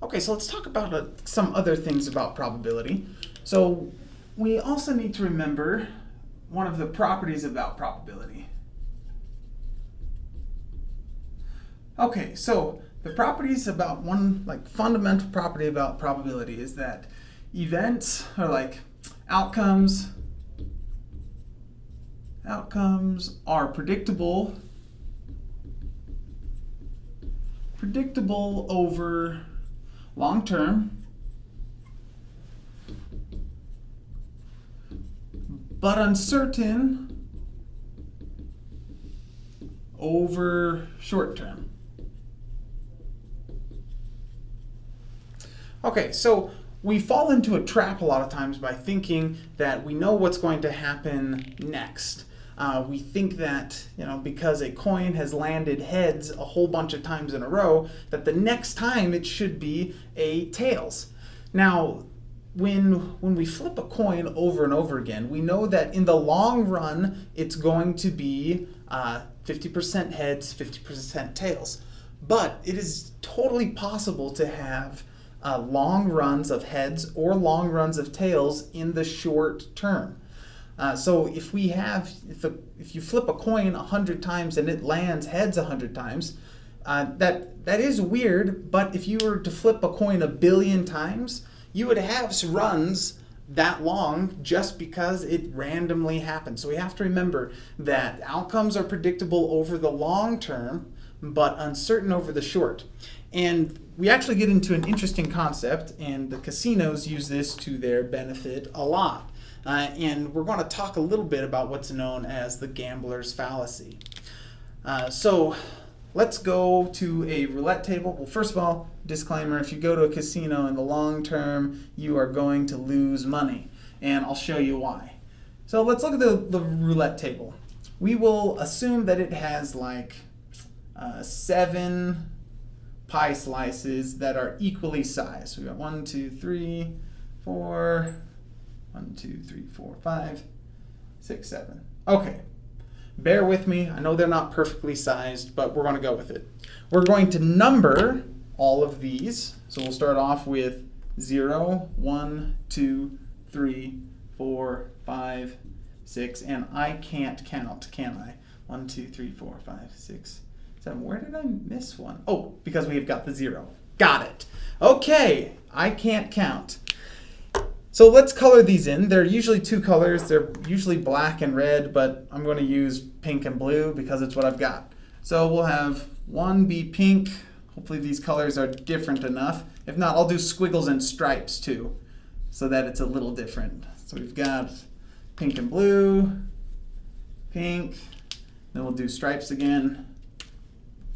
Okay, so let's talk about uh, some other things about probability. So we also need to remember one of the properties about probability. Okay, so the properties about one like fundamental property about probability is that events are like outcomes outcomes are predictable predictable over long term but uncertain over short term. Okay, so we fall into a trap a lot of times by thinking that we know what's going to happen next. Uh, we think that, you know, because a coin has landed heads a whole bunch of times in a row, that the next time it should be a tails. Now, when, when we flip a coin over and over again, we know that in the long run, it's going to be 50% uh, heads, 50% tails. But it is totally possible to have uh, long runs of heads or long runs of tails in the short term. Uh, so if we have, if, a, if you flip a coin 100 times and it lands heads 100 times, uh, that, that is weird, but if you were to flip a coin a billion times, you would have runs that long just because it randomly happens. So we have to remember that outcomes are predictable over the long term, but uncertain over the short. And we actually get into an interesting concept, and the casinos use this to their benefit a lot. Uh, and we're going to talk a little bit about what's known as the gambler's fallacy. Uh, so let's go to a roulette table. Well, first of all, disclaimer, if you go to a casino in the long term, you are going to lose money. And I'll show you why. So let's look at the, the roulette table. We will assume that it has like uh, seven pie slices that are equally sized. So we got one, two, three, four, one, two, three, four, five, six, seven. Okay, bear with me. I know they're not perfectly sized, but we're going to go with it. We're going to number all of these. So we'll start off with 0, 1, 2, 3, 4, 5, 6, and I can't count, can I? 1, 2, 3, 4, 5, 6, 7. Where did I miss one? Oh, because we've got the 0. Got it. Okay, I can't count. So let's color these in. They're usually two colors. They're usually black and red, but I'm going to use pink and blue because it's what I've got. So we'll have one be pink. Hopefully these colors are different enough. If not, I'll do squiggles and stripes too, so that it's a little different. So we've got pink and blue, pink, then we'll do stripes again.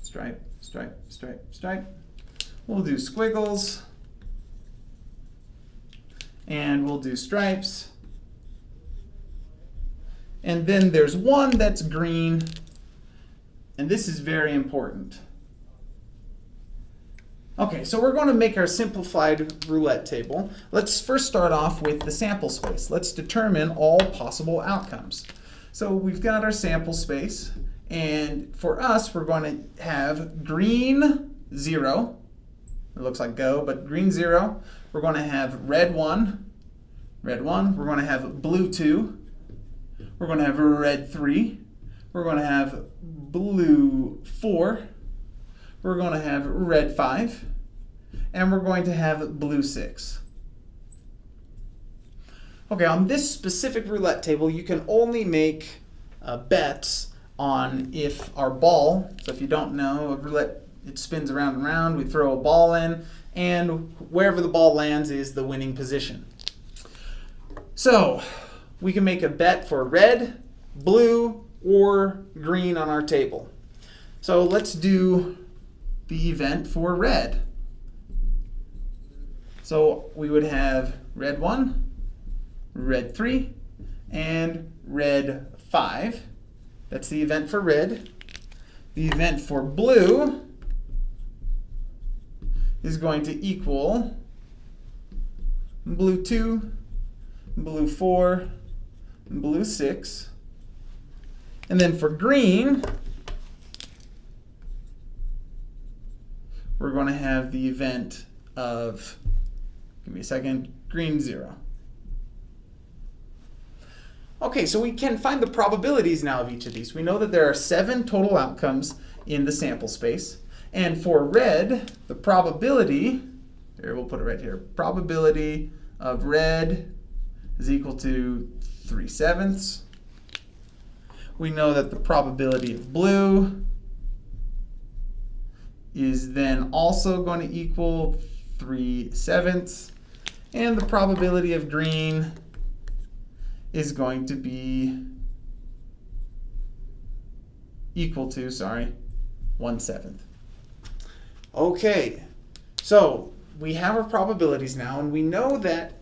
Stripe, stripe, stripe, stripe. We'll do squiggles and we'll do stripes. And then there's one that's green, and this is very important. Okay, so we're going to make our simplified roulette table. Let's first start off with the sample space. Let's determine all possible outcomes. So we've got our sample space, and for us, we're going to have green 0. It looks like go, but green 0. We're going to have red 1, red 1. We're going to have blue 2. We're going to have red 3. We're going to have blue 4. We're going to have red 5. And we're going to have blue 6. Okay, on this specific roulette table, you can only make uh, bets on if our ball, so if you don't know, a roulette, it spins around and around, we throw a ball in, and wherever the ball lands is the winning position. So we can make a bet for red, blue, or green on our table. So let's do the event for red. So we would have red 1, red 3, and red 5. That's the event for red. The event for blue is going to equal blue 2, blue 4, blue 6. And then for green, we're going to have the event of, give me a second, green 0. Okay, so we can find the probabilities now of each of these. We know that there are seven total outcomes in the sample space. And for red, the probability, here we'll put it right here, probability of red is equal to 3 sevenths. We know that the probability of blue is then also going to equal 3 sevenths. And the probability of green is going to be equal to, sorry, 1 seventh. Okay, so we have our probabilities now, and we know that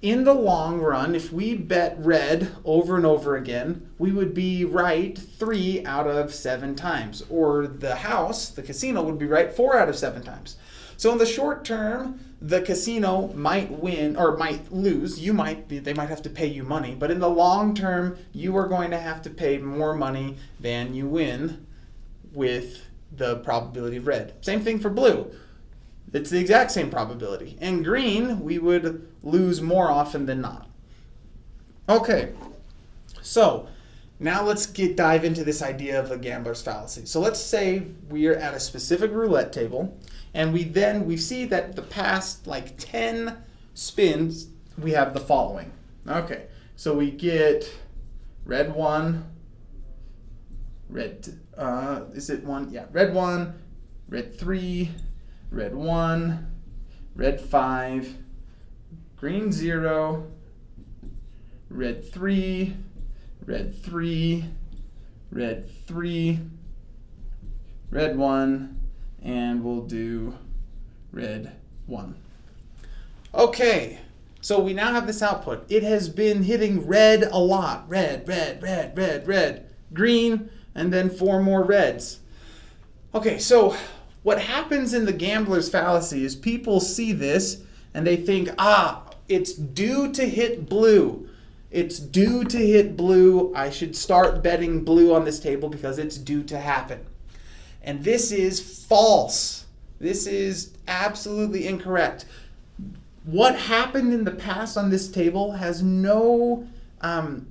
in the long run, if we bet red over and over again, we would be right three out of seven times. Or the house, the casino, would be right four out of seven times. So in the short term, the casino might win or might lose. You might they might have to pay you money, but in the long term, you are going to have to pay more money than you win with the probability of red. Same thing for blue. It's the exact same probability. And green, we would lose more often than not. Okay, so now let's get dive into this idea of a gambler's fallacy. So let's say we are at a specific roulette table and we then we see that the past like 10 spins we have the following. Okay, so we get red one, red, uh, is it one? Yeah, red one, red three, red one, red five, green zero, red three, red three, red three, red one, and we'll do red 1. Okay, so we now have this output. It has been hitting red a lot. Red, red, red, red, red, green, and then four more reds. Okay, so what happens in the gambler's fallacy is people see this and they think, ah, it's due to hit blue. It's due to hit blue. I should start betting blue on this table because it's due to happen. And this is false. This is absolutely incorrect. What happened in the past on this table has no, um,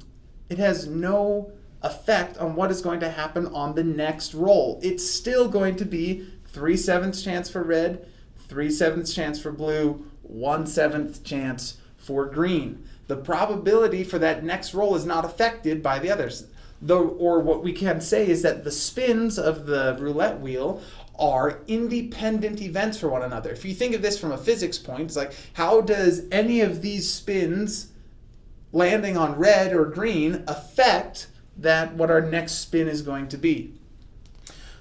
it has no effect on what is going to happen on the next roll. It's still going to be 3 sevenths chance for red, 3 sevenths chance for blue, 1 seventh chance for green. The probability for that next roll is not affected by the others the, or what we can say is that the spins of the roulette wheel are independent events for one another. If you think of this from a physics point, it's like how does any of these spins landing on red or green affect that what our next spin is going to be?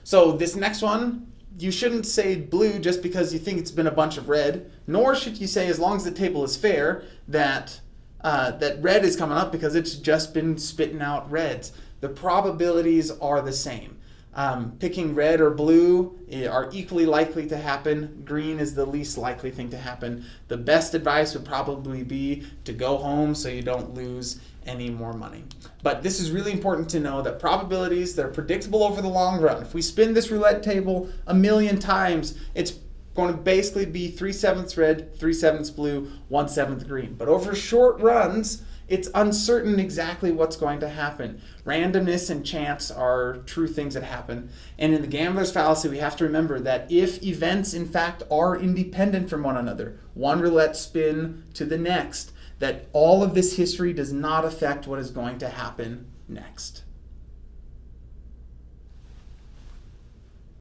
So this next one, you shouldn't say blue just because you think it's been a bunch of red, nor should you say as long as the table is fair that uh, that red is coming up because it's just been spitting out reds the probabilities are the same. Um, picking red or blue eh, are equally likely to happen. Green is the least likely thing to happen. The best advice would probably be to go home so you don't lose any more money. But this is really important to know that probabilities, they're predictable over the long run. If we spin this roulette table a million times, it's going to basically be 3 sevenths red, 3 sevenths blue, 1 seventh green. But over short runs, it's uncertain exactly what's going to happen. Randomness and chance are true things that happen. And in the gambler's fallacy, we have to remember that if events, in fact, are independent from one another, one roulette spin to the next, that all of this history does not affect what is going to happen next.